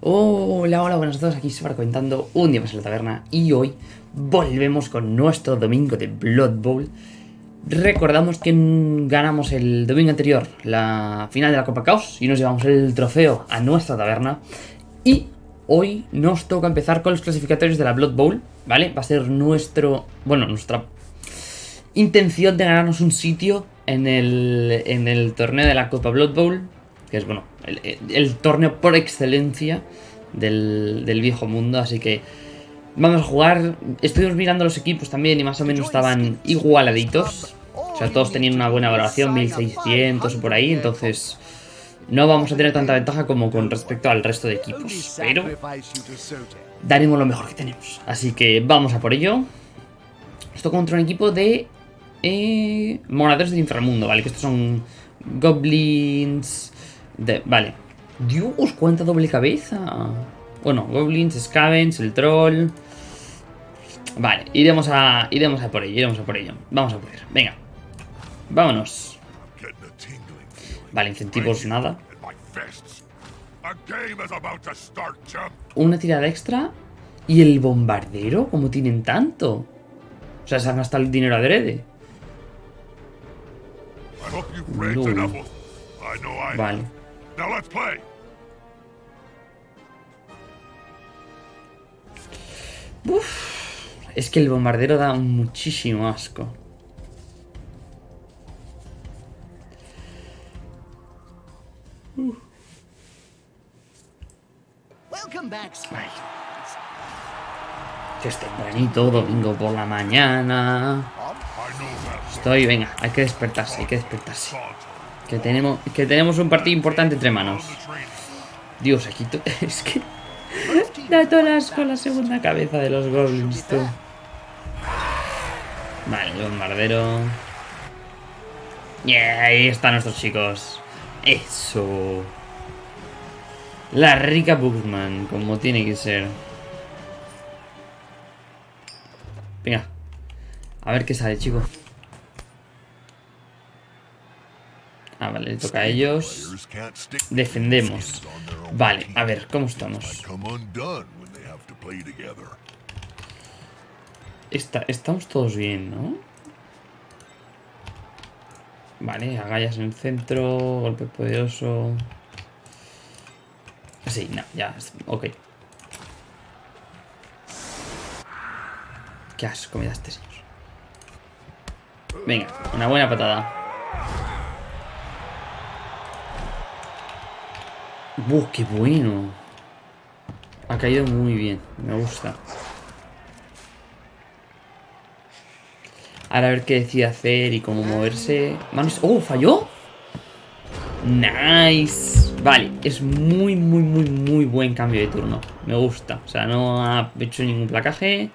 Hola, hola, buenas a todos, aquí Sbar comentando un día más en la taberna y hoy volvemos con nuestro domingo de Blood Bowl. Recordamos que ganamos el domingo anterior la final de la Copa Caos y nos llevamos el trofeo a nuestra taberna. Y hoy nos toca empezar con los clasificatorios de la Blood Bowl, ¿vale? Va a ser nuestro, bueno, nuestra intención de ganarnos un sitio en el, en el torneo de la Copa Blood Bowl, que es, bueno, el, torneo por excelencia del, del, viejo mundo, así que vamos a jugar. Estuvimos mirando los equipos también y más o menos estaban igualaditos. O sea, todos tenían una buena valoración, 1600 o por ahí, entonces no vamos a tener tanta ventaja como con respecto al resto de equipos, pero daremos lo mejor que tenemos. Así que vamos a por ello. Esto contra un equipo de eh, moradores del inframundo, ¿vale? Que estos son goblins... De, vale. Dios, cuánta doble cabeza. Bueno, goblins, scavens, el troll... Vale, iremos a, iremos a por ello, iremos a por ello. Vamos a poder. Venga. Vámonos. Vale, incentivos nada. Una tirada extra. ¿Y el bombardero? ¿Cómo tienen tanto? O sea, se han gastado el dinero adrede. No. Vale. Uf, es que el bombardero da muchísimo asco. Que es tempranito, domingo por la mañana. Estoy, venga, hay que despertarse, hay que despertarse. Que tenemos, que tenemos un partido importante entre manos. Dios, aquí es que... Da todas con la segunda cabeza de los goblins, tú. Vale, bombardero. Y ahí están nuestros chicos. Eso. La rica Bookman, como tiene que ser. Venga. A ver qué sale, chicos. Ah, vale, le toca a ellos. Defendemos. Vale, a ver, ¿cómo estamos? estamos todos bien, ¿no? Vale, agallas en el centro, golpe poderoso. Sí, no, ya, ok. Qué asco me da este señor. Venga, una buena patada. ¡Uh, qué bueno! Ha caído muy bien, me gusta. Ahora a ver qué decide hacer y cómo moverse. Manos... ¡Oh, falló! ¡Nice! Vale, es muy, muy, muy, muy buen cambio de turno. Me gusta. O sea, no ha hecho ningún placaje.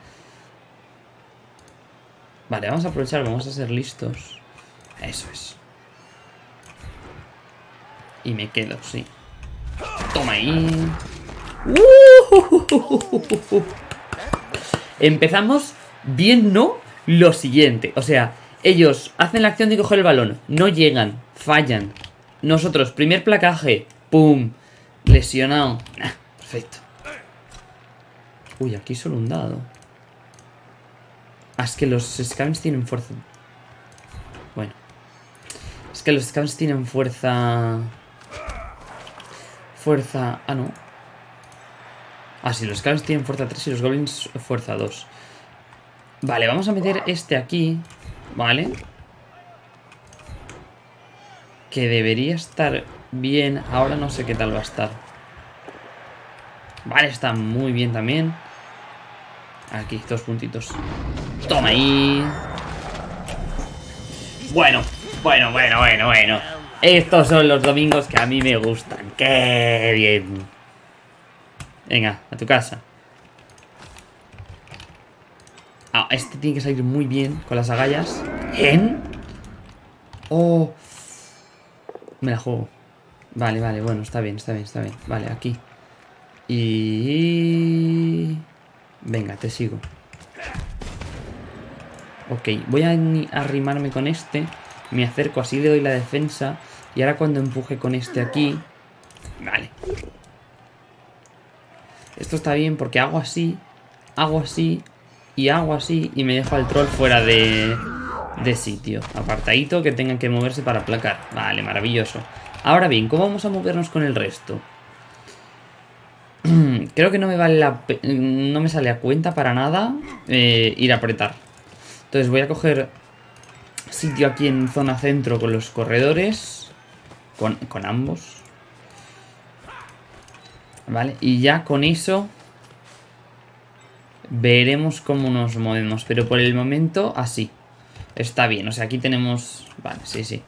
Vale, vamos a aprovechar, vamos a ser listos. Eso es. Y me quedo, sí. Toma ahí. Empezamos bien, ¿no? Lo siguiente. O sea, ellos hacen la acción de coger el balón. No llegan. Fallan. Nosotros, primer placaje. ¡Pum! Lesionado. perfecto. Uy, aquí solo un dado. Ah, es que los scavens tienen fuerza. Bueno. Es que los scavens tienen fuerza... Fuerza... Ah, no. Ah, sí, los scavens tienen fuerza 3 y los goblins fuerza 2. Vale, vamos a meter este aquí. Vale. Que debería estar bien. Ahora no sé qué tal va a estar. Vale, está muy bien también. Aquí, dos puntitos. Toma ahí. Bueno, bueno, bueno, bueno, bueno. Estos son los domingos que a mí me gustan. ¡Qué bien! Venga, a tu casa. Ah, este tiene que salir muy bien con las agallas. ¿En? Oh. Me la juego. Vale, vale, bueno, está bien, está bien, está bien. Vale, aquí. Y... Venga, te sigo. Ok, voy a arrimarme con este. Me acerco, así le doy la defensa. Y ahora cuando empuje con este aquí... Vale. Esto está bien porque hago así, hago así y hago así y me dejo al troll fuera de, de sitio. Apartadito que tengan que moverse para aplacar. Vale, maravilloso. Ahora bien, ¿cómo vamos a movernos con el resto? Creo que no me vale la no me sale a cuenta para nada eh, ir a apretar. Entonces voy a coger sitio aquí en zona centro con los corredores. Con, con ambos. Vale, y ya con eso veremos cómo nos movemos. Pero por el momento, así. Está bien, o sea, aquí tenemos... Vale, sí, sí.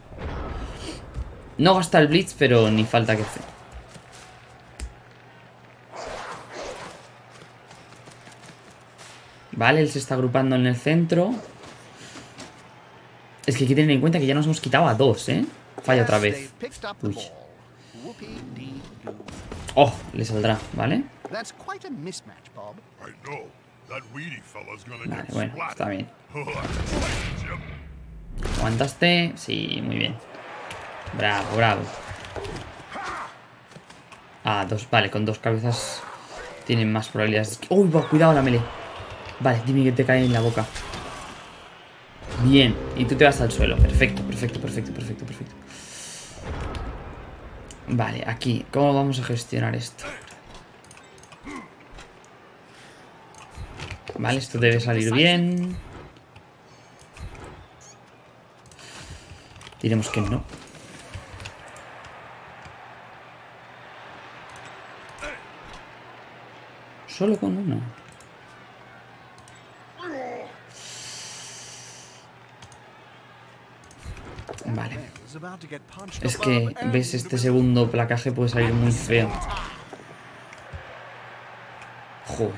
No gasta el Blitz, pero ni falta que hacer. Vale, él se está agrupando en el centro. Es que hay que tener en cuenta que ya nos hemos quitado a dos, ¿eh? Falla otra vez. Uy. Oh, le saldrá, ¿vale? Vale, bueno, está bien. ¿Aguantaste? Sí, muy bien. Bravo, bravo. Ah, dos, vale, con dos cabezas tienen más probabilidades. ¡Uy, cuidado la melee! Vale, dime que te cae en la boca. Bien, y tú te vas al suelo. Perfecto, perfecto, perfecto, perfecto, perfecto. Vale, aquí, ¿cómo vamos a gestionar esto? Vale, esto debe salir bien. Diremos que no. Solo con uno. Vale. Es que, ves, este segundo placaje puede salir muy feo. Joder.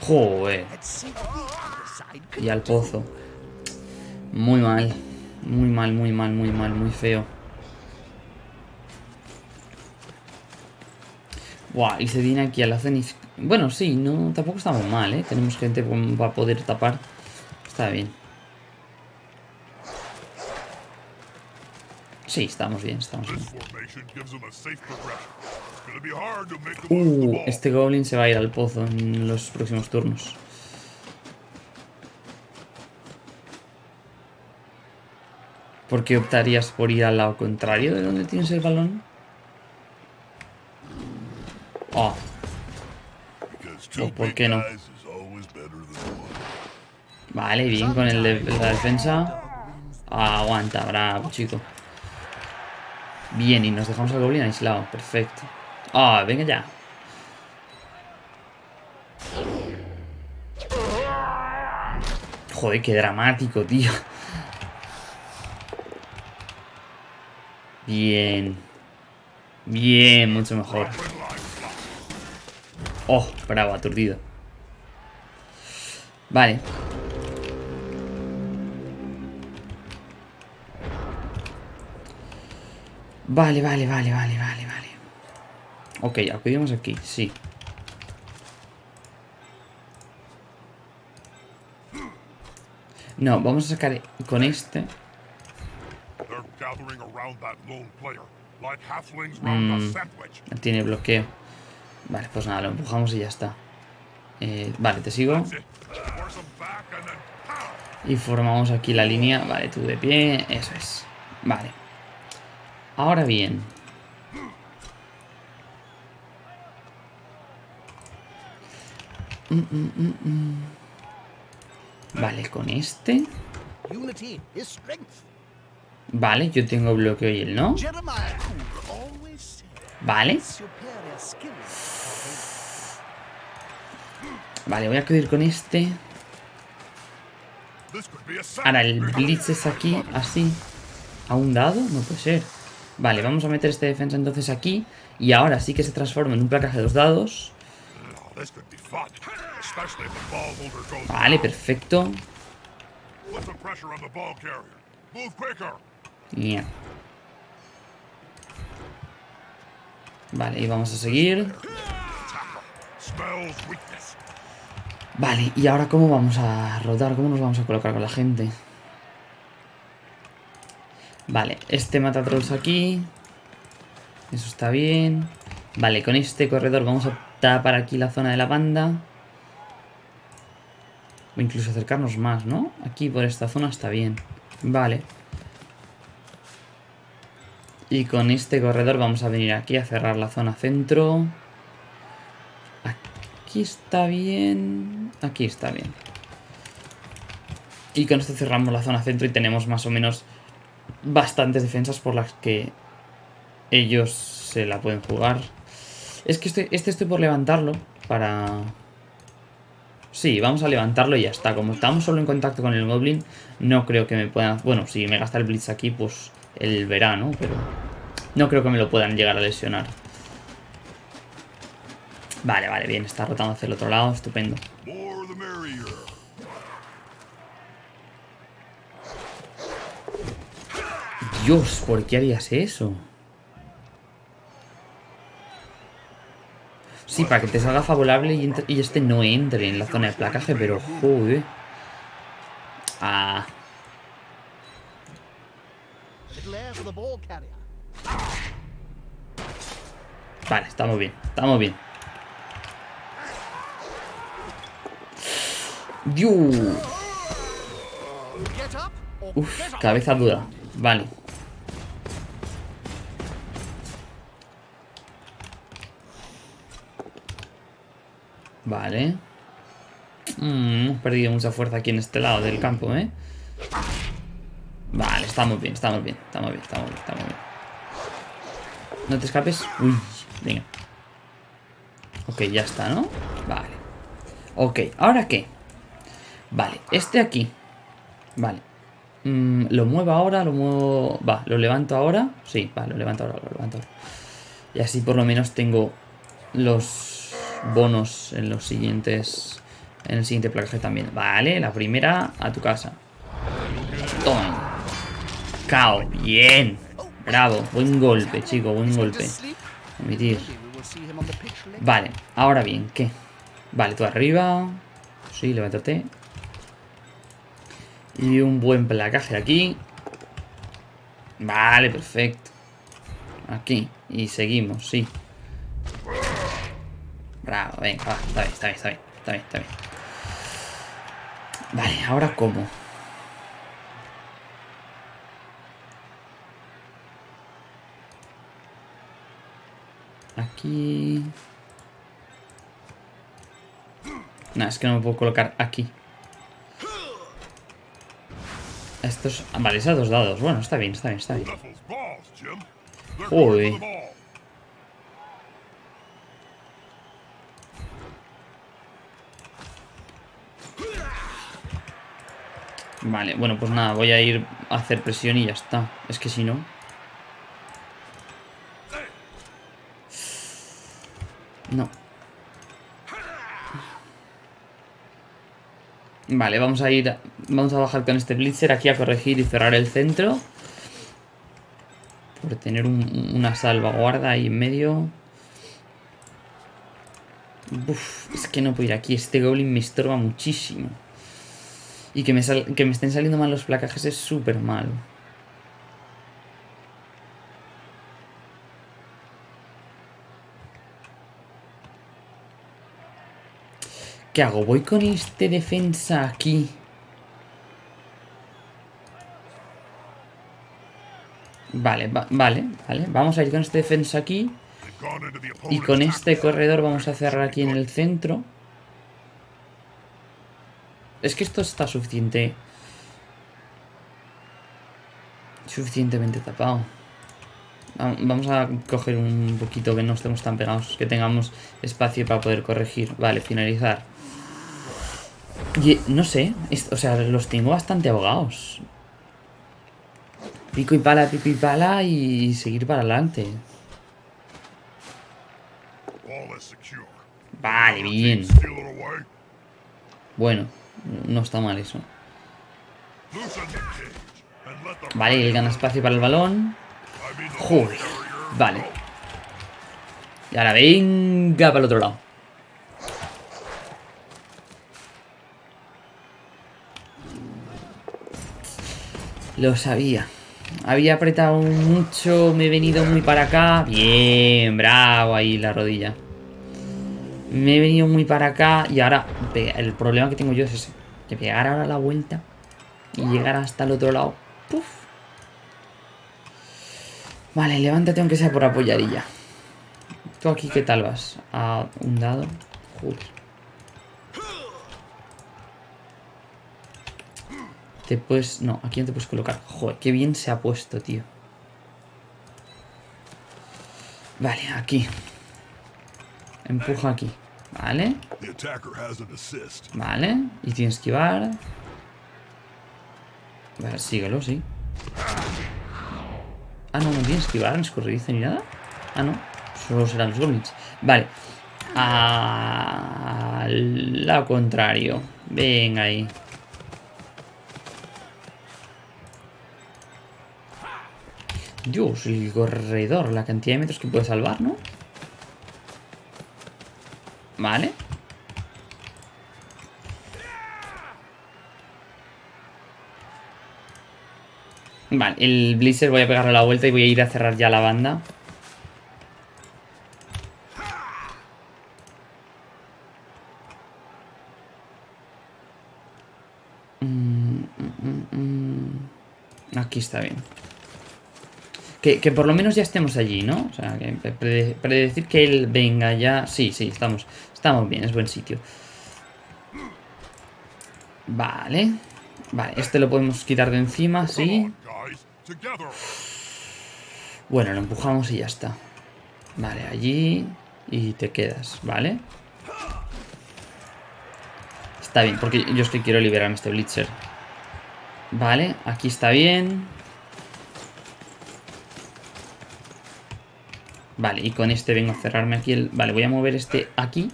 Joder. Y al pozo. Muy mal. Muy mal, muy mal, muy mal, muy feo. Buah, y se viene aquí a la. Bueno, sí, no, tampoco estamos mal, ¿eh? Tenemos gente para poder tapar. Está bien. Sí, estamos bien, estamos bien. Uh, este goblin se va a ir al pozo en los próximos turnos. ¿Por qué optarías por ir al lado contrario de donde tienes el balón? Oh. ¿O por qué no? Vale, bien con el de la defensa. aguanta, bravo, chico. Bien, y nos dejamos al goblin aislado. Perfecto. Ah, venga ya. Joder, qué dramático, tío. Bien. Bien, mucho mejor. Oh, bravo, aturdido. Vale. Vale, vale, vale, vale, vale, vale. Ok, acudimos aquí, sí. No, vamos a sacar con este. Mm, tiene bloqueo. Vale, pues nada, lo empujamos y ya está. Eh, vale, te sigo. Y formamos aquí la línea. Vale, tú de pie. Eso es. Vale. Ahora bien. Mm, mm, mm, vale, con este. Vale, yo tengo bloqueo y él no. Vale. Vale, voy a acudir con este. Ahora el blitz es aquí, así. ¿A un dado? No puede ser. Vale, vamos a meter este defensa entonces aquí. Y ahora sí que se transforma en un placaje de dos dados. Vale, perfecto. Vale, y vamos a seguir. Vale, y ahora cómo vamos a rodar, cómo nos vamos a colocar con la gente. Vale, este mata aquí. Eso está bien. Vale, con este corredor vamos a tapar aquí la zona de la banda. O incluso acercarnos más, ¿no? Aquí por esta zona está bien. Vale. Y con este corredor vamos a venir aquí a cerrar la zona centro. Aquí está bien. Aquí está bien. Y con esto cerramos la zona centro y tenemos más o menos bastantes defensas por las que ellos se la pueden jugar. Es que este, este estoy por levantarlo para... Sí, vamos a levantarlo y ya está. Como estamos solo en contacto con el Goblin, no creo que me puedan... Bueno, si me gasta el Blitz aquí, pues el verano, pero... No creo que me lo puedan llegar a lesionar. Vale, vale, bien. Está rotando hacia el otro lado. Estupendo. Dios, ¿por qué harías eso? Sí, para que te salga favorable y, este no entre en la zona de placaje, pero joder. Ah. Vale, estamos bien, estamos bien. Dios. Uf, cabeza dura. Vale. Vale. Mm, hemos perdido mucha fuerza aquí en este lado del campo, ¿eh? Vale, estamos bien, estamos bien, estamos bien, estamos bien, estamos bien. No te escapes. Uy, venga. Ok, ya está, ¿no? Vale. Ok, ¿ahora qué? Vale, este aquí. Vale. Mm, ¿Lo muevo ahora? ¿Lo muevo...? Va, ¿lo levanto ahora? Sí, va, lo levanto ahora, lo levanto ahora. Y así por lo menos tengo los bonos en los siguientes... En el siguiente placaje también. Vale, la primera a tu casa. Toma. Cao. Bien. Bravo. Buen golpe, chico. Buen golpe. Omitir. Vale. Ahora bien, ¿qué? Vale, tú arriba. Sí, levántate. Y un buen placaje aquí. Vale, perfecto. Aquí. Y seguimos, sí. Bravo, venga, va, está bien, está bien, está bien, está bien, está bien. Vale, ahora cómo. Aquí... No, es que no me puedo colocar aquí. Estos... Vale, esos dos dados. Bueno, está bien, está bien, está bien. Uy. Vale, bueno, pues nada, voy a ir a hacer presión y ya está. Es que si no... No. Vale, vamos a ir... Vamos a bajar con este Blitzer aquí a corregir y cerrar el centro. Por tener una salvaguarda ahí en medio. Es que no puedo ir aquí. Este Goblin me estorba muchísimo. Y que me, que me estén saliendo mal los placajes es súper malo. ¿Qué hago? Voy con este defensa aquí. Vale, vale, vale. Vamos a ir con este defensa aquí. Y con este corredor vamos a cerrar aquí en el centro. Es que esto está suficiente... Suficientemente tapado. Vamos a coger un poquito que no estemos tan pegados, que tengamos espacio para poder corregir. Vale, finalizar. Y, no sé, o sea, los tengo bastante ahogados. Pico y pala, pico y pala y seguir para adelante. Vale, bien. Bueno. No está mal eso. Vale, él gana espacio para el balón. Joder. Vale. Y ahora venga para el otro lado. Lo sabía. Había apretado mucho, me he venido muy para acá. Bien, bravo ahí la rodilla. Me he venido muy para acá y ahora el problema que tengo yo es ese. Que pegar ahora la vuelta y llegar hasta el otro lado. Puf. Vale, levántate aunque sea por apoyarilla. ¿Tú aquí qué tal vas? A un dado. Joder. Te puedes... No, aquí no te puedes colocar. Joder, qué bien se ha puesto, tío. Vale, aquí. Empuja aquí. Vale. Vale. Y tienes que esquivar. Vale, síguelo, sí. Ah, no, no tienes que esquivar, no escurridizo ni nada. Ah, no. Solo serán los goblins. Vale. Al lado contrario. Venga ahí. Dios, el corredor, la cantidad de metros que puede salvar, ¿no? Vale. Vale, el Blizzard voy a pegarle la vuelta y voy a ir a cerrar ya la banda. Mm, mm, mm, Aquí está bien. Que, por lo menos ya estemos allí, ¿no? O sea, que predecir que él venga ya... Sí, sí, estamos, estamos bien, es buen sitio. Vale. Vale, este lo podemos quitar de encima, sí. Bueno, lo empujamos y ya está. Vale, allí y te quedas, ¿vale? Está bien, porque yo es que quiero liberarme este Blitzer. Vale, aquí está bien. Vale, y con este vengo a cerrarme aquí el... Vale, voy a mover este aquí.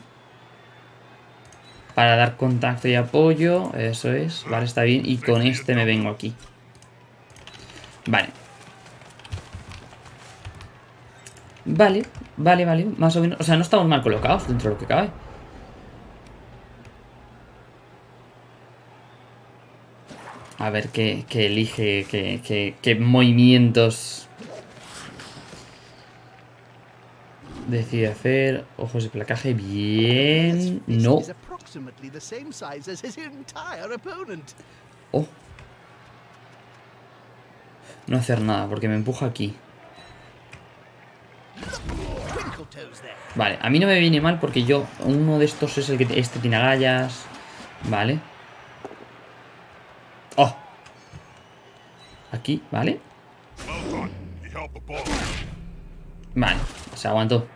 Para dar contacto y apoyo. Eso es. Vale, está bien. Y con este me vengo aquí. Vale. Vale, vale, vale. Más o menos. O sea, no estamos mal colocados dentro de lo que cabe. A ver qué, elige, qué, qué movimientos Decide hacer ojos de placaje. Bien. No. Oh. No hacer nada porque me empuja aquí. Vale, a mí no me viene mal porque yo... Uno de estos es el que... Este tiene agallas. Vale. Oh. Aquí, ¿vale? Vale, se aguantó.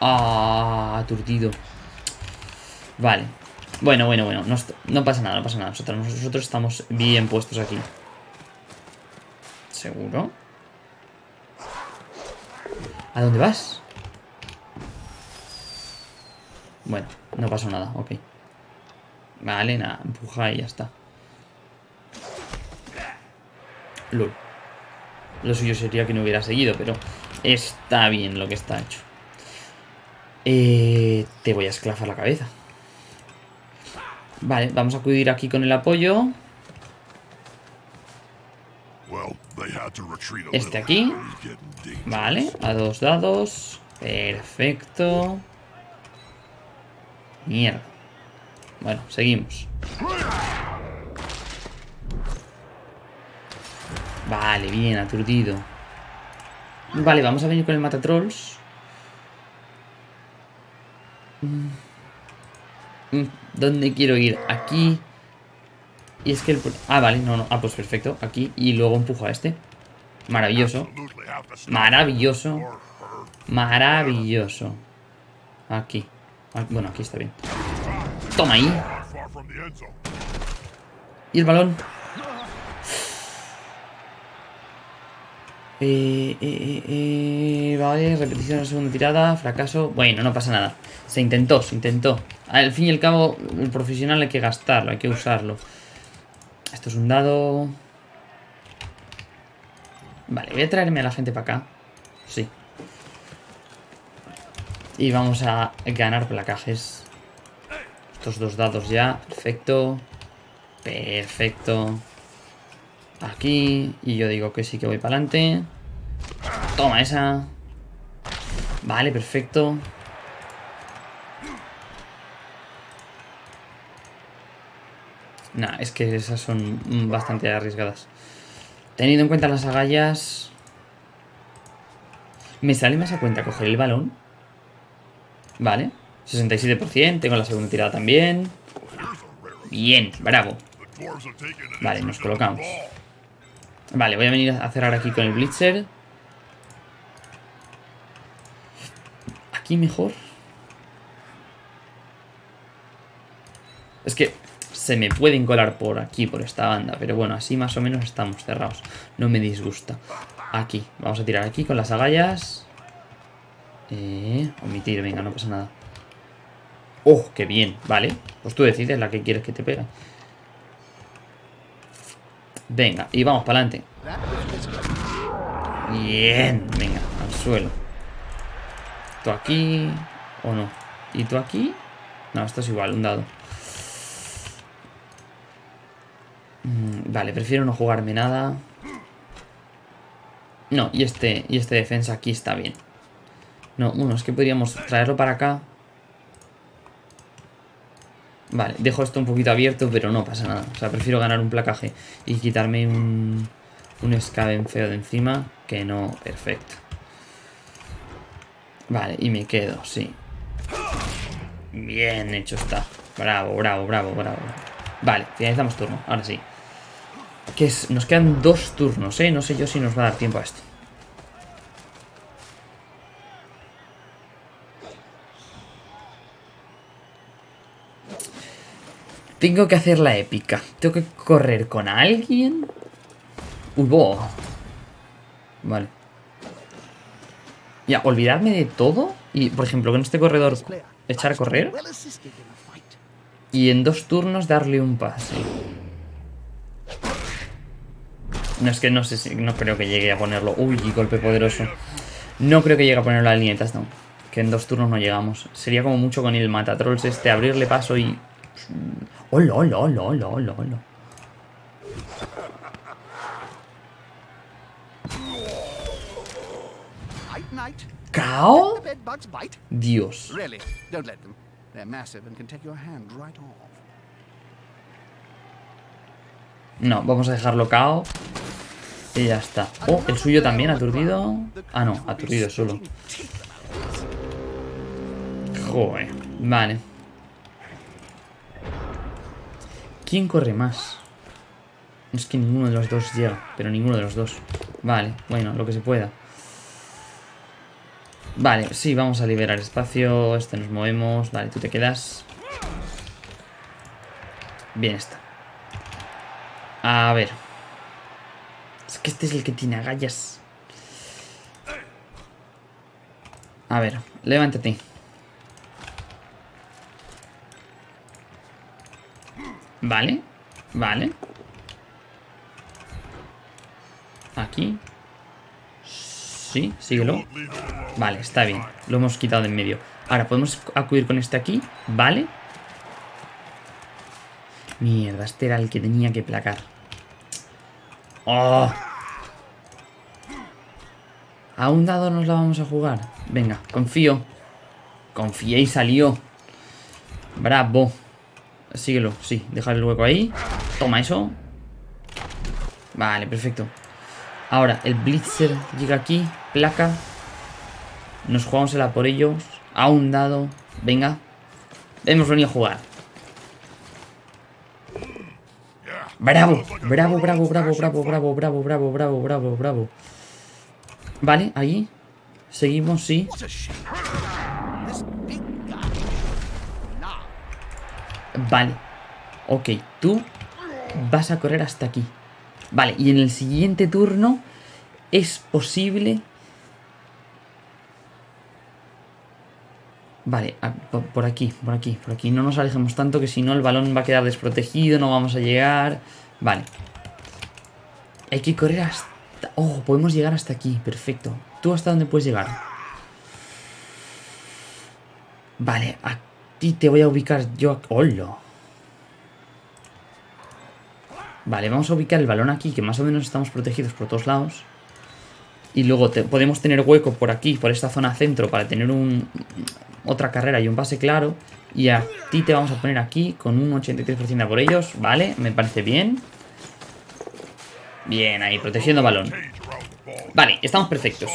Ah, aturdido. Vale. Bueno, bueno, bueno. No, pasa nada, no pasa nada. Nosotros, nosotros estamos bien puestos aquí. ¿Seguro? ¿A dónde vas? Bueno, no pasó nada, ok. Vale, nada, empuja y ya está. LOL. Lo suyo sería que no hubiera seguido, pero está bien lo que está hecho. Eh, te voy a esclafar la cabeza. Vale, vamos a acudir aquí con el apoyo. Este aquí. Vale, a dos dados. Perfecto. Mierda. Bueno, seguimos. Vale, bien, aturdido. Vale, vamos a venir con el matatrolls. Mm. Mm, ¿Dónde quiero ir? Aquí. Y es que el... Ah, vale, no, no. Ah, pues perfecto. Aquí. Y luego empujo a este. Maravilloso. Maravilloso. Maravilloso. Aquí. Ah, bueno, aquí está bien. Toma ahí. Y el balón. Eh, eh, eh, vale, repetición de la segunda tirada, fracaso. Bueno, no pasa nada. Se intentó, se intentó. Al fin y al cabo, el profesional hay que gastarlo, hay que usarlo. Esto es un dado. Vale, voy a traerme a la gente para acá. Sí. Y vamos a ganar placajes. Estos dos dados ya. Perfecto. Perfecto. Aquí. Y yo digo que sí que voy para adelante. Toma esa. Vale, perfecto. Nah, es que esas son bastante arriesgadas. Teniendo en cuenta las agallas... ¿Me sale más a cuenta coger el balón? Vale. 67%, tengo la segunda tirada también. Bien, bravo. Vale, nos colocamos. Vale, voy a venir a cerrar aquí con el Blitzer. Aquí mejor. Es que se me pueden colar por aquí, por esta banda. Pero bueno, así más o menos estamos cerrados. No me disgusta. Aquí, vamos a tirar aquí con las agallas. Eh, omitir, venga, no pasa nada. ¡Oh, qué bien! Vale, pues tú decides la que quieres que te pegue. Venga, y vamos para adelante. Bien, venga, al suelo. ¿Tú aquí o no? ¿Y tú aquí? No, esto es igual, un dado. Mm, vale, prefiero no jugarme nada. No, y este, y este defensa aquí está bien. No, bueno, es que podríamos traerlo para acá. Vale, dejo esto un poquito abierto, pero no pasa nada. O sea, prefiero ganar un placaje y quitarme un, un feo de encima que no perfecto. Vale, y me quedo, sí. Bien hecho está. Bravo, bravo, bravo, bravo. Vale, finalizamos turno, ahora sí. Que es, nos quedan dos turnos, ¿eh? No sé yo si nos va a dar tiempo a esto. Tengo que hacer la épica. Tengo que correr con alguien. Uy, Vale. Ya, olvidarme de todo. Y, por ejemplo, con este corredor echar a correr. Y en dos turnos darle un pase. No, es que no sé si... No creo que llegue a ponerlo. Uy, golpe poderoso. No creo que llegue a ponerlo a la línea de Que en dos turnos no llegamos. Sería como mucho con el matatrolls este, abrirle paso y... ¡Hola, hola, hola, hola, hola, hola! ¿Cao? Dios. No, vamos a dejarlo cao. Y ya está. Oh, el suyo también, aturdido. Ah, no, aturdido solo. Joder. Vale. ¿Quién corre más? Es que ninguno de los dos llega, pero ninguno de los dos. Vale, bueno, lo que se pueda. Vale, sí, vamos a liberar espacio. Este nos movemos. Vale, tú te quedas. Bien está. A ver. Es que este es el que tiene agallas. A ver, levántate. Vale, vale. Aquí. Sí, síguelo. Vale, está bien. Lo hemos quitado de en medio. Ahora podemos acudir con este aquí. Vale. Mierda, este era el que tenía que placar. ¡Oh! A un dado nos la vamos a jugar. Venga, confío. Confié y salió. Bravo. Síguelo, sí. Dejar el hueco ahí. Toma eso. Vale, perfecto. Ahora, el Blitzer llega aquí. Placa. Nos jugamos el por ellos. A un dado. Venga. Hemos venido a jugar. Bravo, bravo, bravo, bravo, bravo, bravo, bravo, bravo, bravo, bravo, bravo. Vale, ahí. Seguimos, sí. Vale. Ok, tú vas a correr hasta aquí. Vale, y en el siguiente turno es posible... Vale, por aquí, por aquí, por aquí. No nos alejemos tanto que si no el balón va a quedar desprotegido, no vamos a llegar. Vale. Hay que correr hasta... Oh, podemos llegar hasta aquí, perfecto. ¿Tú hasta dónde puedes llegar? Vale, aquí te voy a ubicar yo... ¡Hola! Vale, vamos a ubicar el balón aquí, que más o menos estamos protegidos por todos lados. Y luego podemos tener hueco por aquí, por esta zona centro, para tener un, otra carrera y un pase claro. Y a ti te vamos a poner aquí con un 83% por ellos. Vale, me parece bien. Bien, ahí, protegiendo balón. Vale, estamos perfectos.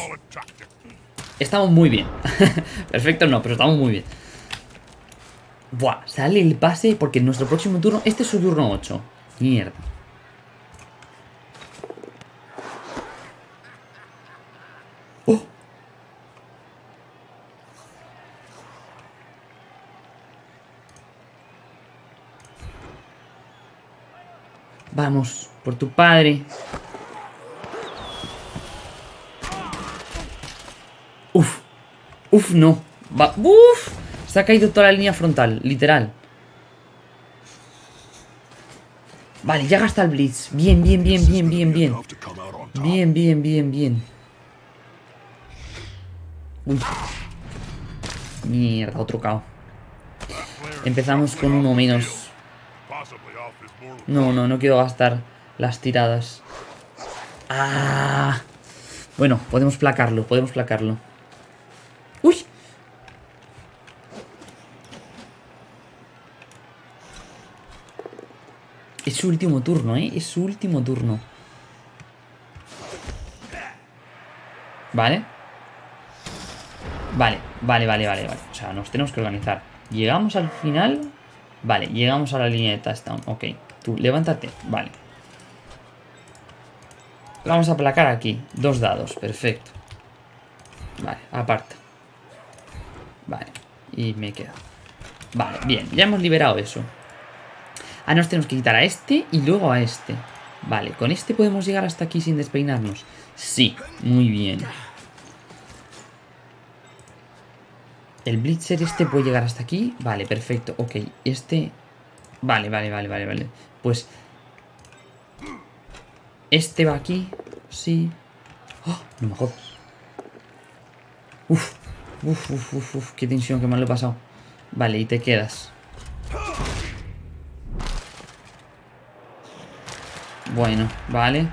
Estamos muy bien. Perfecto no, pero estamos muy bien. Buah, sale el pase porque en nuestro próximo turno... Este es su turno 8. Mierda. ¡Oh! Vamos, por tu padre. Uf. Uf, no. Va. Uf. Se ha caído toda la línea frontal, literal. Vale, ya gasta el Blitz. Bien, bien, bien, bien, bien, bien. Bien, bien, bien, bien. Uy. Mierda, otro cao. Empezamos con uno menos. No, no, no quiero gastar las tiradas. Ah. Bueno, podemos placarlo, podemos placarlo. ¡Uy! Es su último turno, ¿eh? Es su último turno. Vale. Vale, vale, vale, vale, vale. O sea, nos tenemos que organizar. Llegamos al final. Vale, llegamos a la línea de touchdown. Ok, tú, levántate. Vale. Vamos a placar aquí. Dos dados, perfecto. Vale, aparta. Vale, y me quedo. Vale, bien, ya hemos liberado eso. Ah, nos tenemos que quitar a este y luego a este. Vale, ¿con este podemos llegar hasta aquí sin despeinarnos? Sí, muy bien. El Blitzer este puede llegar hasta aquí. Vale, perfecto. Ok, este... Vale, vale, vale, vale, vale. Pues... Este va aquí. Sí. ¡Oh! No me jodas. Uf. Uf, uf, uf, uf. Qué tensión, qué mal lo he pasado. Vale, y te quedas. Bueno, vale.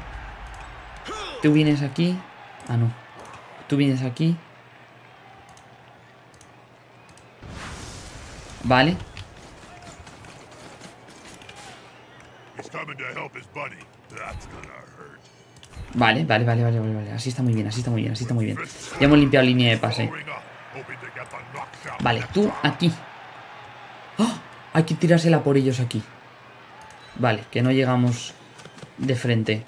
Tú vienes aquí. Ah, no. Tú vienes aquí. Vale. Vale, vale, vale, vale, vale, Así está muy bien, así está muy bien, así está muy bien. Ya hemos limpiado línea de pase. Vale, tú aquí. ¡Oh! Hay que tirársela por ellos aquí. Vale, que no llegamos de frente.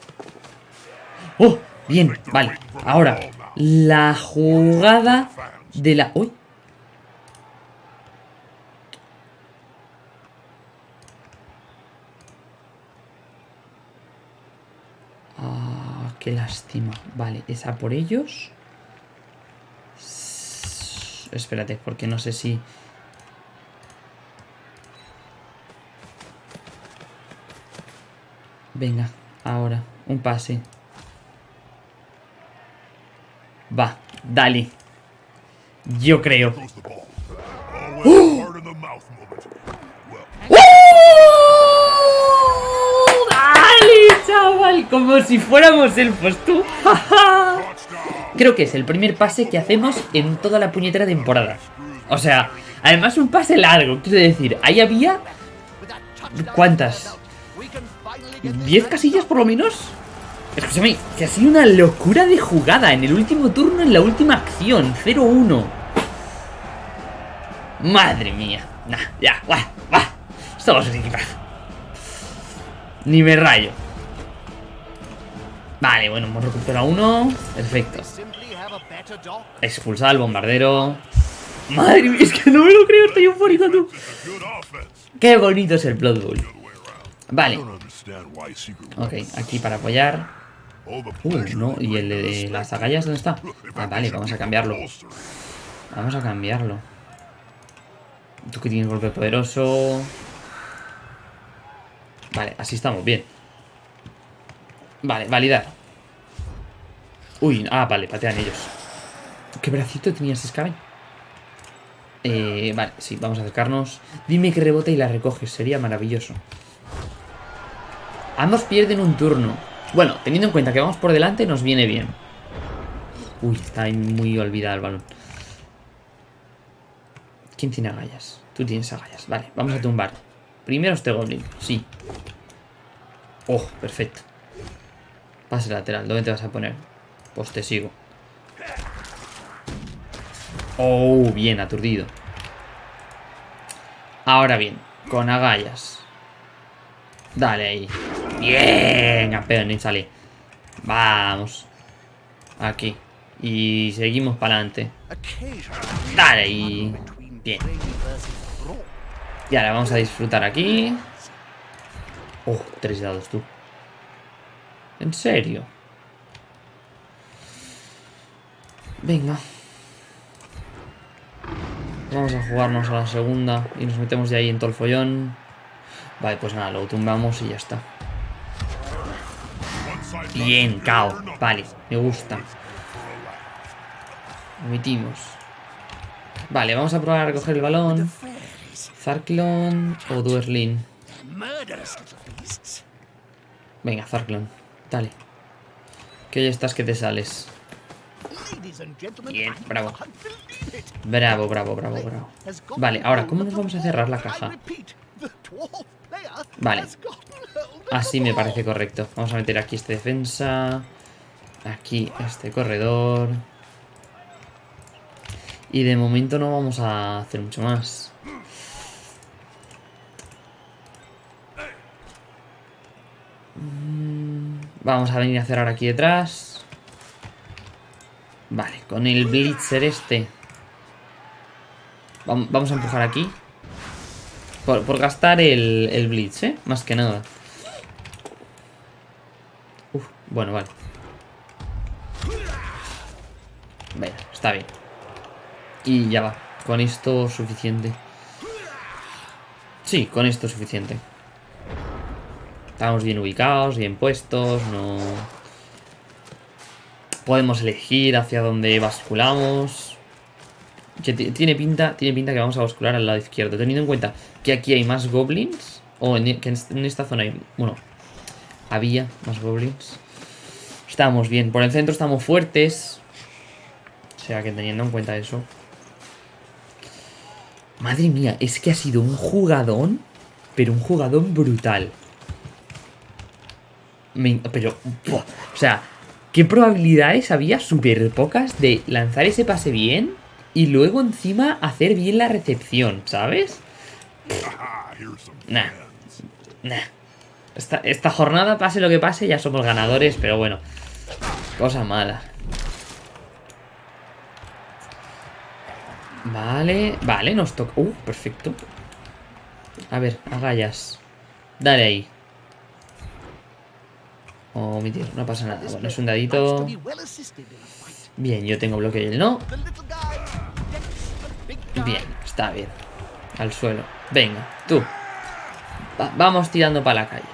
¡Oh! Bien, vale. Ahora, la jugada de la... ¡Uy! Ah, qué lástima. Vale, esa por ellos. Espérate, porque no sé si... Venga, ahora, un pase. Va, dale. Yo creo. ¡Oh! ¡Dale, chaval! Como si fuéramos elfos, tú. Creo que es el primer pase que hacemos en toda la puñetera temporada. O sea, además un pase largo. Quiero decir, ahí había... ¿Cuántas? ¿10 casillas por lo menos? Escúchame, que ha sido una locura de jugada en el último turno, en la última acción. 0-1. Madre mía. Nah, ya, va, va. Estamos equipados. Ni me rayo. Vale, bueno, hemos recuperado uno. Perfecto. Expulsado al bombardero. Madre mía, es que no me lo creo, estoy tú. Qué bonito es el Blood Bowl. Vale. Ok, aquí para apoyar. Uy, no, ¿y el de las agallas dónde está? Ah, vale, vamos a cambiarlo. Vamos a cambiarlo. Tú que tienes golpe poderoso. Vale, así estamos, bien. Vale, validar. Uy, ah, vale, patean ellos. ¿Qué bracito tenías, Scaven? Eh, vale, sí, vamos a acercarnos. Dime que rebota y la recoges, sería maravilloso. Ambos pierden un turno. Bueno, teniendo en cuenta que vamos por delante, nos viene bien. Uy, está muy olvidado el balón. ¿Quién tiene agallas? Tú tienes agallas. Vale, vamos a tumbar. Primero este goblin. Sí. Oh, perfecto. Pase lateral. ¿Dónde te vas a poner? Pues te sigo. Oh, bien, aturdido. Ahora bien, con agallas. Dale ahí. Bien, campeón, y sale. Vamos. Aquí. Y seguimos para adelante. Dale ahí. Bien. Y ahora vamos a disfrutar aquí. Oh, tres dados tú. ¿En serio? Venga. Vamos a jugarnos a la segunda y nos metemos de ahí en todo el follón. Vale, pues nada, lo tumbamos y ya está. Bien, cao. Vale, me gusta. Omitimos. Vale, vamos a probar a recoger el balón. Zarklon o Duerlin. Venga, Zarklon. Dale. Que ya estás que te sales. Bien, bravo. Bravo, bravo, bravo, bravo. Vale, ahora, ¿cómo nos vamos a cerrar la caja? Vale. Así me parece correcto. Vamos a meter aquí este defensa. Aquí este corredor. Y de momento no vamos a hacer mucho más. Mm, vamos a venir a cerrar aquí detrás. Vale, con el Blitzer este. Vamos a empujar aquí. Por, gastar el, el, Blitz, ¿eh? Más que nada. Bueno, vale. Venga, está bien. Y ya va. Con esto suficiente. Sí, con esto suficiente. Estamos bien ubicados, bien puestos, no... Podemos elegir hacia dónde basculamos. tiene pinta, tiene pinta que vamos a bascular al lado izquierdo. Teniendo en cuenta que aquí hay más goblins. O que en esta zona hay... Bueno, había más goblins. Estamos bien. Por el centro estamos fuertes. O sea que teniendo en cuenta eso... Madre mía, es que ha sido un jugadón, pero un jugadón brutal. pero, o sea, ¿qué probabilidades había súper pocas de lanzar ese pase bien y luego encima hacer bien la recepción, ¿sabes? Nah, nah. Esta, esta jornada, pase lo que pase, ya somos ganadores, pero bueno, cosa mala. Vale, vale, nos toca... Uh, perfecto. A ver, agallas. Dale ahí. Omitir, no pasa nada. Bueno, es un dadito. Bien, yo tengo bloque y él no. Bien, está bien. Al suelo. Venga, tú. vamos tirando para la calle.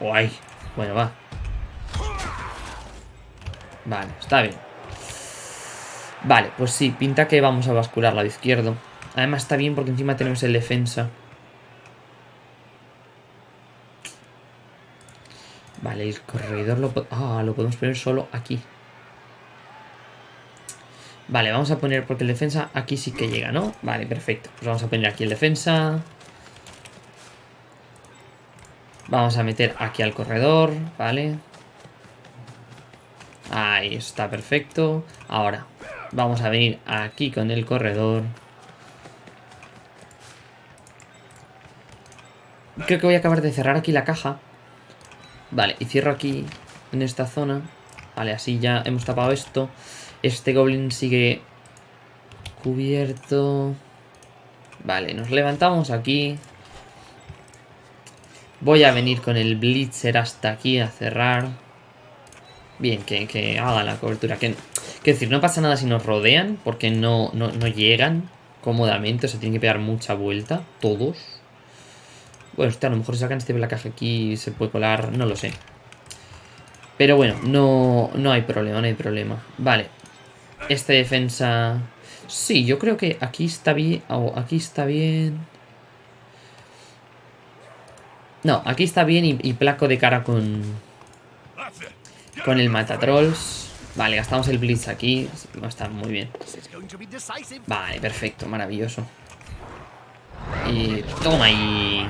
Guay. Bueno, va. Vale, está bien. Vale, pues sí, pinta que vamos a bascular lado izquierdo. Además está bien porque encima tenemos el defensa. Vale, el corredor lo, ah, lo podemos poner solo aquí. Vale, vamos a poner, porque el defensa aquí sí que llega, ¿no? Vale, perfecto. Pues vamos a poner aquí el defensa. Vamos a meter aquí al corredor, ¿vale? Ahí está, perfecto. Ahora, Vamos a venir aquí con el corredor. Creo que voy a acabar de cerrar aquí la caja. Vale, y cierro aquí en esta zona. Vale, así ya hemos tapado esto. Este goblin sigue cubierto. Vale, nos levantamos aquí. Voy a venir con el blitzer hasta aquí a cerrar. Bien, que, que haga la cobertura. Que Quiero decir, no pasa nada si nos rodean, porque no, no, llegan cómodamente, o sea, tienen que pegar mucha vuelta, todos. Bueno, a lo mejor sacan este caja aquí se puede colar, no lo sé. Pero bueno, no, no hay problema, no hay problema. Vale, esta defensa... Sí, yo creo que aquí está bien, aquí está bien... No, aquí está bien y placo de cara con... Con el matatrolls. Vale, gastamos el blitz aquí. Va a estar muy bien. Vale, perfecto, maravilloso. Y... Toma ahí.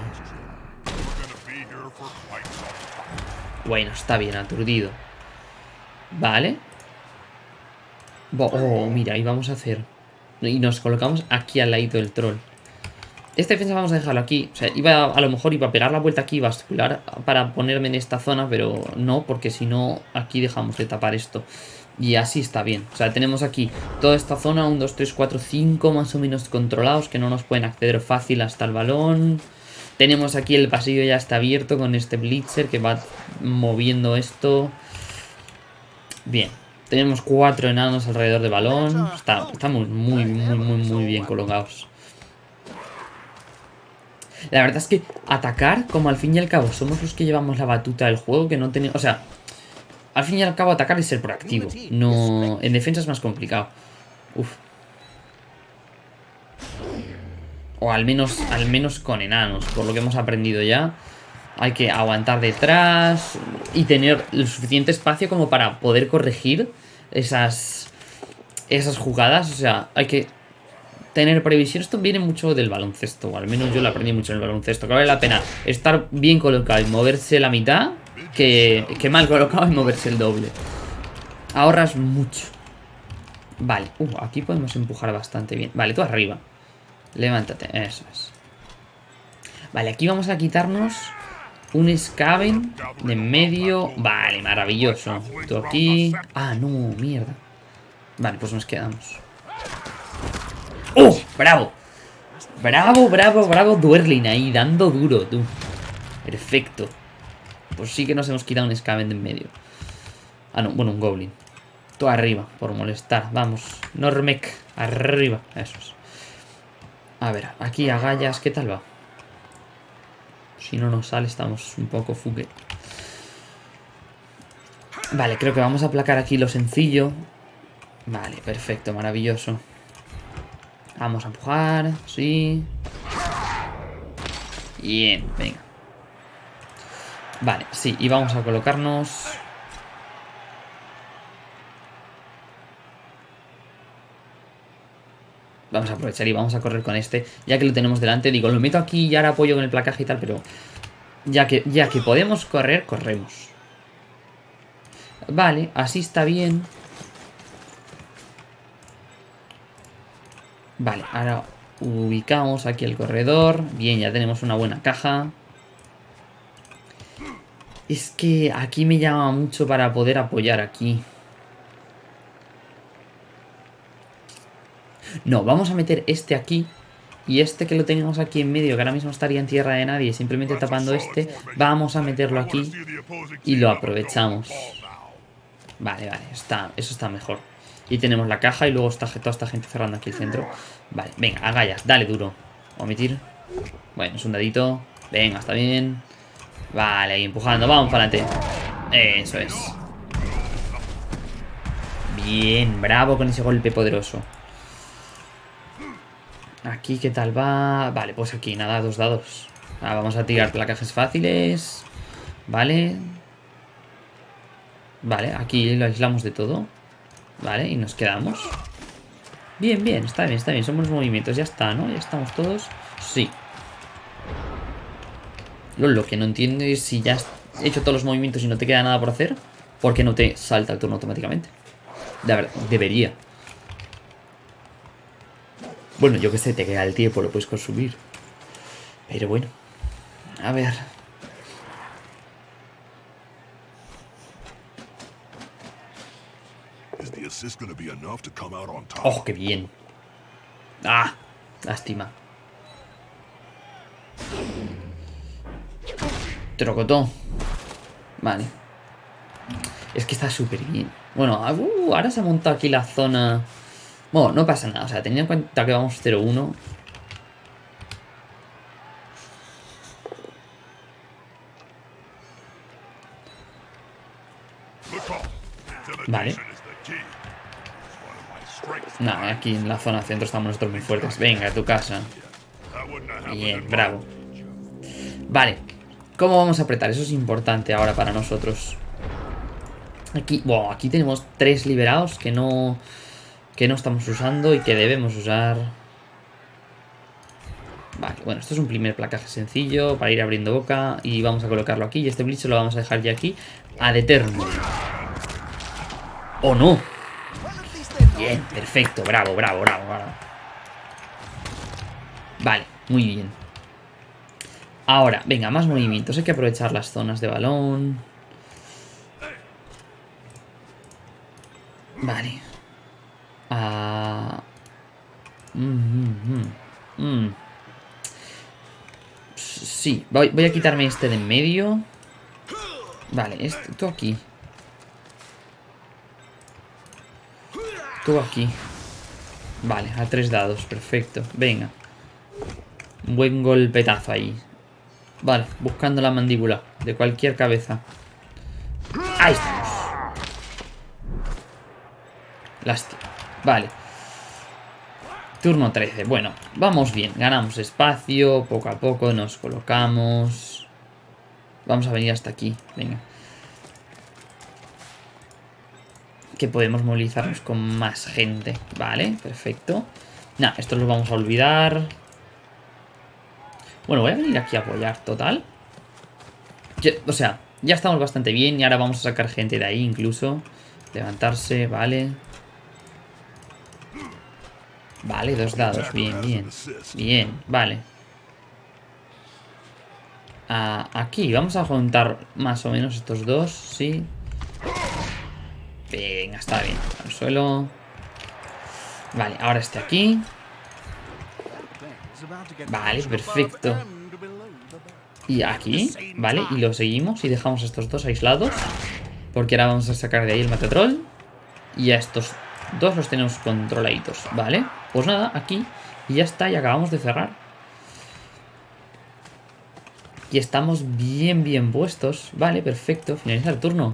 Bueno, está bien, aturdido. Vale. Oh, mira, y vamos a hacer... Y nos colocamos aquí al ladito del troll. Este defensa vamos a dejarlo aquí. O sea, iba a lo mejor iba a pegar la vuelta aquí bascular para ponerme en esta zona, pero no, porque si no, aquí dejamos de tapar esto. Y así está bien. O sea, tenemos aquí toda esta zona, 1, 2, 3, 4, 5 más o menos controlados, que no nos pueden acceder fácil hasta el balón. Tenemos aquí el pasillo ya está abierto con este Blitzer que va moviendo esto. Bien. Tenemos cuatro enanos alrededor del balón. estamos muy, muy, muy, muy bien colocados. La verdad es que atacar, como al fin y al cabo somos los que llevamos la batuta del juego, que no tenemos... O sea, al fin y al cabo atacar es ser proactivo. No, en defensa es más complicado. Uf. O al menos, al menos con enanos, por lo que hemos aprendido ya. Hay que aguantar detrás y tener el suficiente espacio como para poder corregir esas, esas jugadas. O sea, hay que tener previsión. Esto viene mucho del baloncesto, o al menos yo lo aprendí mucho en el baloncesto. Que vale la pena estar bien colocado y moverse la mitad que, que mal colocado y moverse el doble. Ahorras mucho. Vale, uh, aquí podemos empujar bastante bien. Vale, tú arriba. Levántate, eso es. Vale, aquí vamos a quitarnos un Scaven de medio. Vale, maravilloso. Tú aquí. Ah, no, mierda. Vale, pues nos quedamos. ¡Oh! ¡Bravo! Bravo, bravo, bravo Duerlin ahí, dando duro, tú. Perfecto. Pues sí que nos hemos quitado un Scaven de en medio. Ah, no, bueno, un Goblin. Tú arriba, por molestar. Vamos, Normec, arriba. Eso es. A ver, aquí agallas, ¿qué tal va? Si no nos sale, estamos un poco fugue. Vale, creo que vamos a aplacar aquí lo sencillo. Vale, perfecto, maravilloso. Vamos a empujar, sí. Bien, venga. Vale, sí, y vamos a colocarnos... Vamos a aprovechar y vamos a correr con este, ya que lo tenemos delante. Digo, lo meto aquí y ahora apoyo con el placaje y tal, pero ya que, ya que podemos correr, corremos. Vale, así está bien. Vale, ahora ubicamos aquí el corredor. Bien, ya tenemos una buena caja. Es que aquí me llama mucho para poder apoyar aquí. No, vamos a meter este aquí. Y este que lo tenemos aquí en medio, que ahora mismo estaría en tierra de nadie, simplemente tapando este, vamos a meterlo aquí y lo aprovechamos. Vale, vale, está, eso está mejor. Y tenemos la caja y luego está toda esta gente cerrando aquí el centro. Vale, venga, agallas, dale duro. Omitir. Bueno, es un dadito. Venga, está bien. Vale, ahí empujando, vamos para adelante. Eso es. Bien, bravo con ese golpe poderoso. Aquí, ¿qué tal va? Vale, pues aquí, nada, dos dados. Ah, vamos a tirar placajes fáciles. Vale. Vale, aquí lo aislamos de todo. Vale, y nos quedamos. Bien, bien, está bien, está bien. Buenos movimientos, ya está, ¿no? Ya estamos todos. Sí. Lo, que no entiendo es si ya has hecho todos los movimientos y no te queda nada por hacer, ¿por qué no te salta el turno automáticamente? De ver, debería. Bueno, yo que sé, te queda el tiempo, lo puedes consumir. Pero bueno. A ver. ¡Oh, qué bien! ¡Ah! Lástima. Trocotó. Vale. Es que está súper bien. Bueno, ah, uh, ahora se ha montado aquí la zona... Bueno, no pasa nada. O sea, teniendo en cuenta que vamos 0-1... Vale. Nada, aquí en la zona centro estamos nosotros muy fuertes. Venga, a tu casa. Bien, bravo. Vale. ¿Cómo vamos a apretar? Eso es importante ahora para nosotros. Aquí, bueno, aquí tenemos tres liberados que no, que no estamos usando y que debemos usar. Vale, bueno, esto es un primer placaje sencillo para ir abriendo boca y vamos a colocarlo aquí y este Blitz lo vamos a dejar ya aquí a eterno. ¡Oh, no! Bien, perfecto, bravo, bravo, bravo, bravo. Vale, muy bien. Ahora, venga, más movimientos. Hay que aprovechar las zonas de balón. Vale. Ah. Mm, mm, mm, sí, voy, voy, a quitarme este de en medio. Vale, esto aquí. Tú aquí. Vale, a tres dados, perfecto. Venga. Buen golpetazo ahí. Vale, buscando la mandíbula de cualquier cabeza. Ahí estamos. Lástima. Vale. Turno 13. Bueno, vamos bien. Ganamos espacio. Poco a poco nos colocamos. Vamos a venir hasta aquí. Venga. Que podemos movilizarnos con más gente. Vale, perfecto. Nah, esto lo vamos a olvidar. Bueno, voy a venir aquí a apoyar, total. o sea, ya estamos bastante bien y ahora vamos a sacar gente de ahí incluso. Levantarse, vale. Vale, dos dados, bien, bien. Bien, vale. Ah, aquí, vamos a juntar más o menos estos dos, sí. Venga, está bien. Al suelo. Vale, ahora este aquí. Vale, perfecto. Y aquí, ¿vale? Y lo seguimos y dejamos estos dos aislados. Porque ahora vamos a sacar de ahí el Matatrol. Y a estos dos los tenemos controladitos, ¿vale? Pues nada, aquí. Y ya está, y acabamos de cerrar. Y estamos bien, bien puestos. Vale, perfecto. Finaliza el turno.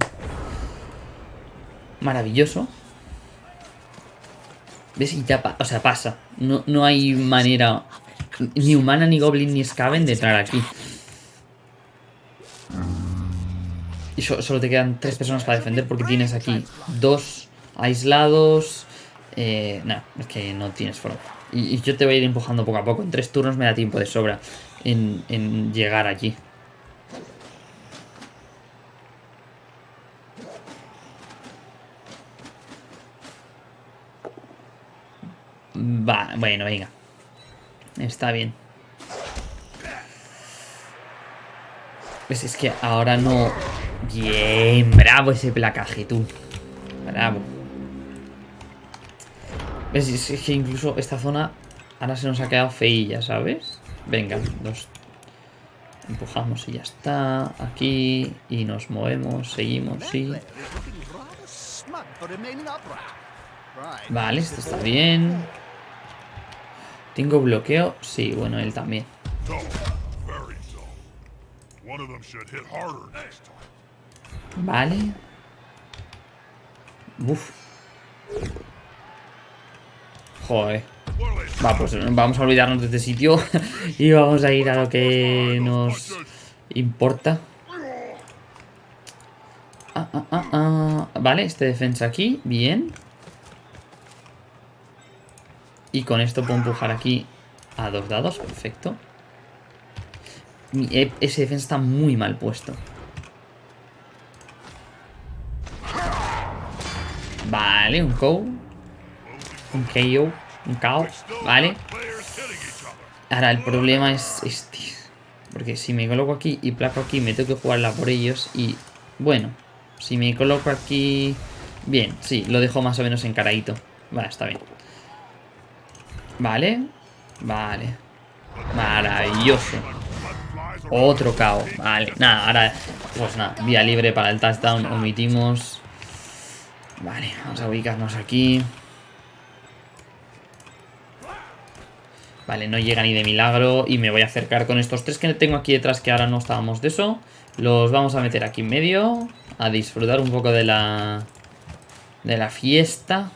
Maravilloso. ¿Ves? Y ya, o sea, pasa. No, no hay manera ni humana, ni goblin, ni scaven de entrar aquí. Y solo te quedan tres personas para defender porque tienes aquí dos aislados. Eh, no, es que no tienes forma. Y, yo te voy a ir empujando poco a poco. En tres turnos me da tiempo de sobra en, en llegar allí. Va, bueno, venga. Está bien. Pues es que ahora no... Bien, bravo ese placaje, tú. Bravo. ¿Ves? Es que incluso esta zona ahora se nos ha quedado feilla, ¿sabes? Venga, dos. Empujamos y ya está. Aquí. Y nos movemos, seguimos, sí. Vale, esto está bien. ¿Tengo bloqueo? Sí, bueno, él también. Vale. Uf. Joder. Va, pues vamos a olvidarnos de este sitio y vamos a ir a lo que nos importa. Ah, ah, ah, ah. Vale, este defensa aquí, bien. Y con esto puedo empujar aquí a dos dados, perfecto. E, ese defensa está muy mal puesto. Vale, un KO. Un KO. Un KO. Vale. Ahora, el problema es este. Porque si me coloco aquí y placo aquí, me tengo que jugarla por ellos. Y, bueno, si me coloco aquí... Bien, sí, lo dejo más o menos encaradito. Vale, está bien. Vale. Vale. Maravilloso. Otro KO. Vale. Nada, ahora... Pues nada, vía libre para el touchdown. Omitimos. Vale, vamos a ubicarnos aquí. Vale, no llega ni de milagro. Y me voy a acercar con estos tres que tengo aquí detrás, que ahora no estábamos de eso. Los vamos a meter aquí en medio. A disfrutar un poco de la... De la fiesta.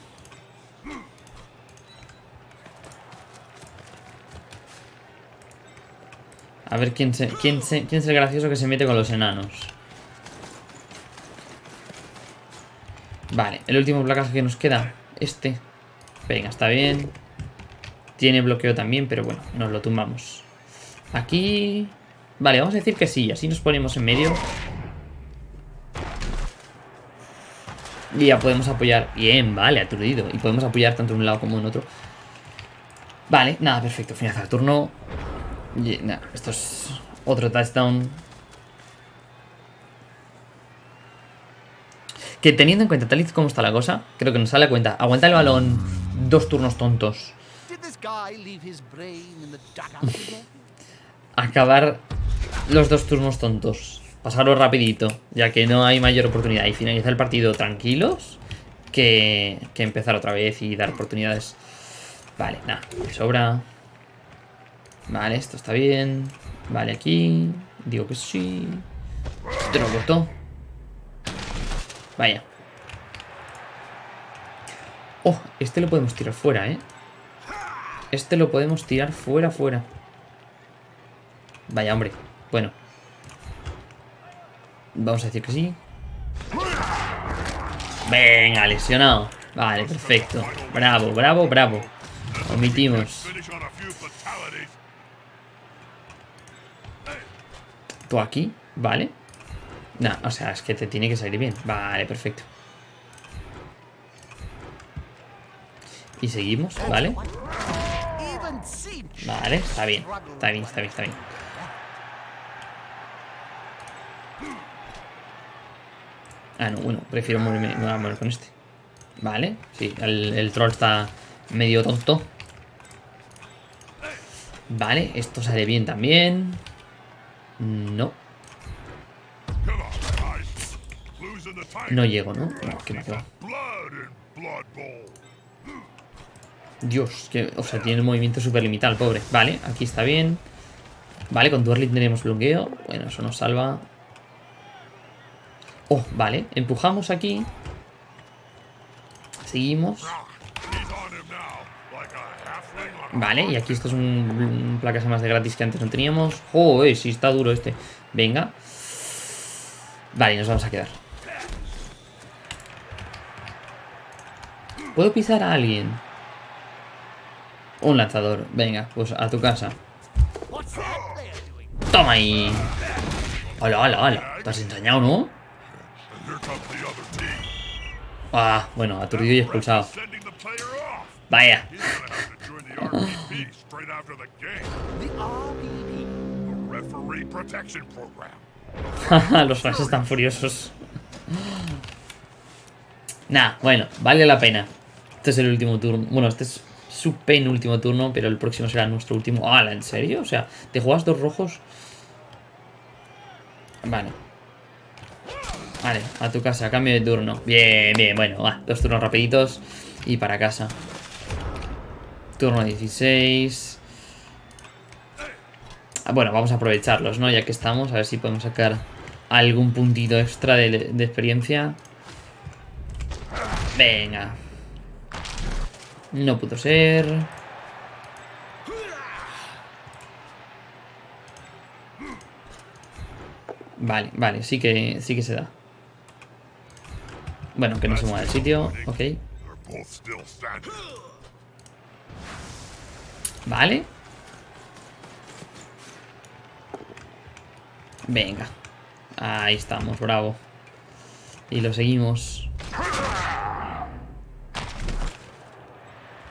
A ver quién, se, quién, se, quién es el gracioso que se mete con los enanos. Vale, el último placaje que nos queda. Este. Venga, está bien. Tiene bloqueo también, pero bueno, nos lo tumbamos. Aquí... Vale, vamos a decir que sí, así nos ponemos en medio. Y ya podemos apoyar. Bien, vale, aturdido. Y podemos apoyar tanto en un lado como en otro. Vale, nada, perfecto. Finalizar el turno. Y, esto es otro touchdown. Que teniendo en cuenta tal y como está la cosa, creo que nos sale a cuenta. Aguanta el balón dos turnos tontos. Acabar los dos turnos tontos. Pasarlo rapidito, ya que no hay mayor oportunidad. Y finalizar el partido tranquilos que, que empezar otra vez y dar oportunidades. Vale, nada, sobra. Vale, esto está bien. Vale, aquí. Digo que sí. Te lo. Vaya. Oh, este lo podemos tirar fuera, ¿eh? Este lo podemos tirar fuera, fuera. Vaya, hombre. Bueno. Vamos a decir que sí. Venga, lesionado. Vale, perfecto. Bravo, bravo, bravo. Omitimos. Tú aquí, vale. No, o sea, es que te tiene que salir bien. Vale, perfecto. Y seguimos, ¿vale? Vale, está bien. Está bien, está bien, está bien. Ah, no, bueno, prefiero moverme, me voy a mover con este. Vale, sí, el troll está medio tonto. Vale, esto sale bien también. No. No llego, ¿no? Dios, que, o sea, tiene un movimiento súper limitado pobre. Vale, aquí está bien. Vale, con Duerly tenemos bloqueo. Bueno, eso nos salva. Oh, vale. Empujamos aquí. Seguimos. Vale, y aquí esto es un, un más de gratis que antes no teníamos. Joder, si está duro este. Venga. Vale, nos vamos a quedar. ¿Puedo pisar a alguien? Un lanzador. Venga, pues a tu casa. Toma ahí. Hola, hola, hola. Te has ensañado, ¿no? Ah, bueno, aturdido y expulsado. Vaya. Los fans están furiosos. Nah, bueno, vale la pena. Este es el último turno. Bueno, este es su penúltimo turno, pero el próximo será nuestro último. ¡Hala! ¿En serio? O sea, ¿te juegas dos rojos? Vale. Vale, a tu casa, cambio de turno. Bien, bien, bueno, va. Dos turnos rapiditos y para casa. Turno 16. Ah, bueno, vamos a aprovecharlos, ¿no? Ya que estamos, a ver si podemos sacar algún puntito extra de, experiencia. Venga. No pudo ser. Vale, vale, sí que, sí que se da. Bueno, que no se mueva el sitio, ok. Vale. Venga. Ahí estamos, bravo. Y lo seguimos.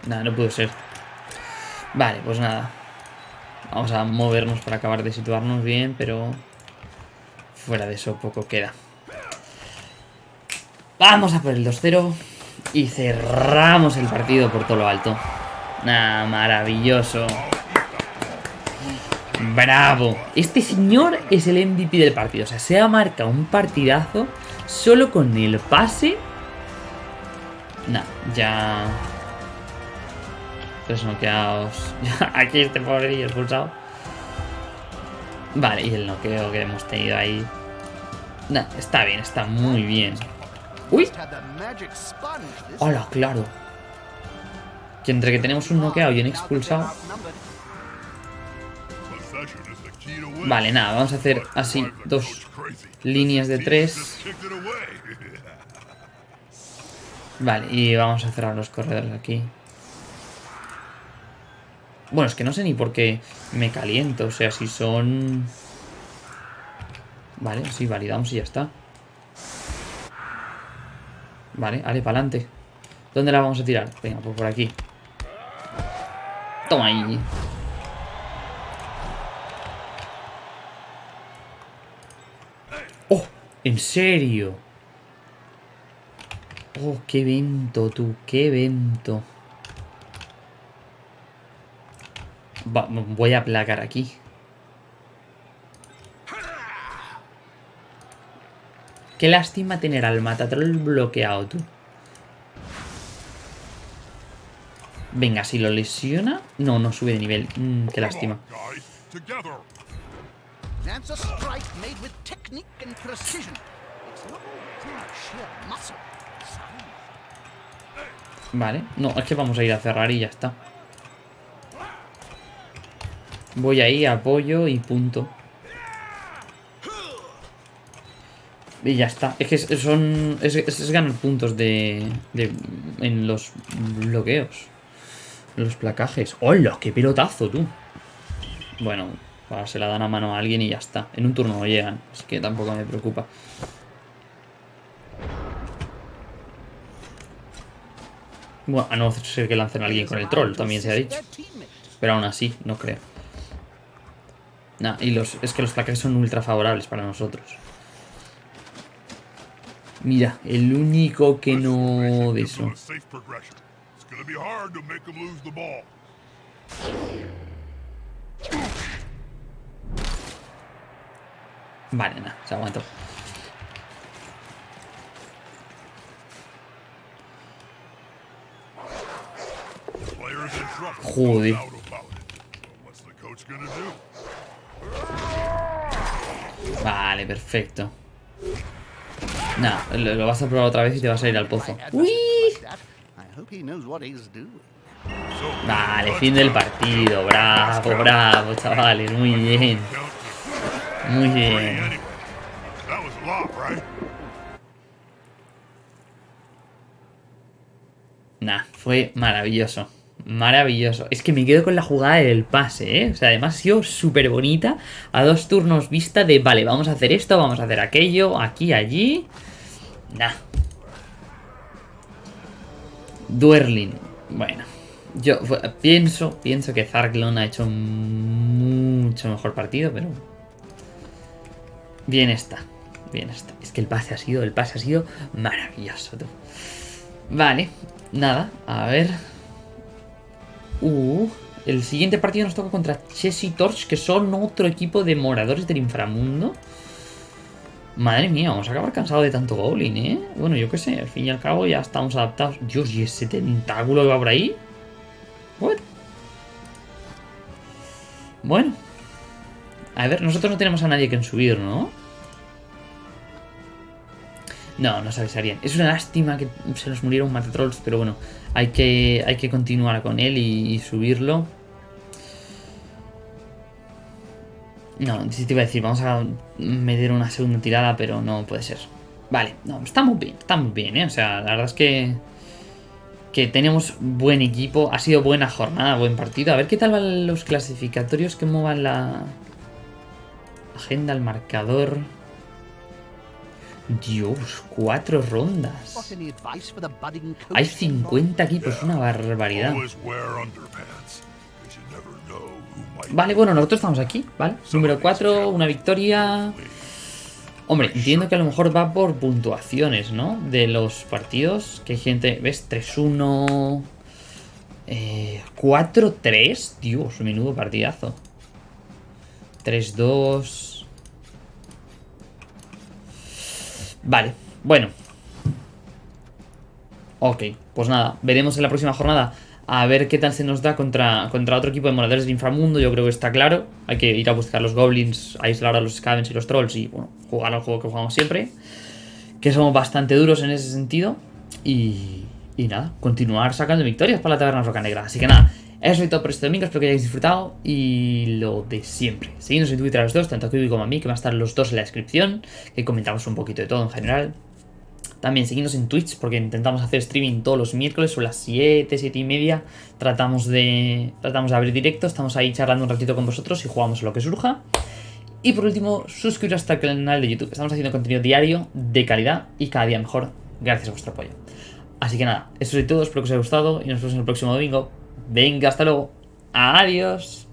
Nada, no pudo ser. Vale, pues nada. Vamos a movernos para acabar de situarnos bien, pero... Fuera de eso poco queda. Vamos a por el 2-0 y cerramos el partido por todo lo alto. Nah, maravilloso. Bravo. Este señor es el MVP del partido. O sea, se ha marcado un partidazo solo con el pase. Nah, ya... Tres noqueados. Aquí este pobrecillo expulsado. Vale, y el noqueo que hemos tenido ahí. Nah, está bien, está muy bien. ¡Uy! ¡Hola, claro! Que entre que tenemos un noqueado y un expulsado... Vale, nada, vamos a hacer así dos líneas de tres. Vale, y vamos a cerrar los corredores aquí. Bueno, es que no sé ni por qué me caliento. O sea, si son... Vale, sí, validamos y ya está. Vale, vale, para adelante. ¿Dónde la vamos a tirar? Venga, pues por aquí. Toma ahí. ¡Oh! ¿En serio? ¡Oh, qué evento, tú! ¡Qué evento! voy a placar aquí. Qué lástima tener al Matatrol bloqueado, tú. Venga, si lo lesiona... No, no sube de nivel. Mm, qué lástima. Vale. No, es que vamos a ir a cerrar y ya está. Voy ahí, apoyo y punto. Y ya está. Es que son. Es, ganar puntos de, de. En los bloqueos. Los placajes. ¡Hola! ¡Qué pelotazo, tú! Bueno, se la dan a mano a alguien y ya está. En un turno no llegan. Así que tampoco me preocupa. Bueno, a no ser que lancen a alguien con el troll, también se ha dicho. Pero aún así, no creo. Nah, y los, es que los placajes son ultra favorables para nosotros. Mira, el único que no de eso. Vale, nada, se aguantó. Joder. Vale, perfecto. Nah, lo, vas a probar otra vez y te vas a ir al pozo. ¡Uy! Vale, fin del partido. Bravo, bravo, chavales. Muy bien. Muy bien. Nah, fue maravilloso. Maravilloso. Es que me quedo con la jugada del pase, ¿eh? O sea, además ha sido súper bonita. A dos turnos vista de, vale, vamos a hacer esto, vamos a hacer aquello, aquí, allí. Nah. Duerlin. Bueno. Yo pienso, pienso que Zarklon ha hecho mucho mejor partido, pero... Bien está. Bien está. Es que el pase ha sido, el pase ha sido maravilloso, Vale. Nada, a ver... Uh, el siguiente partido nos toca contra Chess Torch, que son otro equipo de moradores del inframundo. Madre mía, vamos a acabar cansados de tanto Goblin, ¿eh? Bueno, yo qué sé, al fin y al cabo ya estamos adaptados. Dios, ¿y ese tentáculo que va por ahí? What? Bueno. A ver, nosotros no tenemos a nadie que subir, ¿no? No, nos avisarían. Es una lástima que se nos muriera un Matatrolls, pero bueno, hay que, hay que continuar con él y, subirlo. No, si te iba a decir, vamos a meter una segunda tirada, pero no puede ser. Vale, no, estamos bien, estamos bien, ¿eh? O sea, la verdad es que... Que tenemos buen equipo, ha sido buena jornada, buen partido. A ver qué tal van los clasificatorios que muevan la... Agenda, el marcador... Dios, cuatro rondas. Hay 50 equipos, una barbaridad. Vale, bueno, nosotros estamos aquí, ¿vale? Número 4, una victoria. Hombre, entiendo que a lo mejor va por puntuaciones, ¿no? De los partidos. Que hay gente, ¿ves? 3-1... Eh, 4-3. Dios, menudo partidazo. 3-2... Vale, bueno. Ok, pues nada, veremos en la próxima jornada a ver qué tal se nos da contra, contra otro equipo de moradores del inframundo. Yo creo que está claro. Hay que ir a buscar los goblins, aislar a los scavens y los trolls y, bueno, jugar al juego que jugamos siempre. Que somos bastante duros en ese sentido. Y, y nada, continuar sacando victorias para la taberna roca negra. Así que nada, Eso es todo por este domingo, espero que hayáis disfrutado y lo de siempre. Seguidnos en Twitter a los dos, tanto a Kiwi como a mí, que van a estar los dos en la descripción, que comentamos un poquito de todo en general. También seguidnos en Twitch, porque intentamos hacer streaming todos los miércoles, son las 7, 7 y media. Tratamos de, tratamos de abrir directo, estamos ahí charlando un ratito con vosotros y jugamos lo que surja. Y por último, suscribiros hasta el canal de YouTube. Estamos haciendo contenido diario, de calidad y cada día mejor, gracias a vuestro apoyo. Así que nada, eso es todo, espero que os haya gustado y nos vemos en el próximo domingo. Venga, hasta luego. Adiós.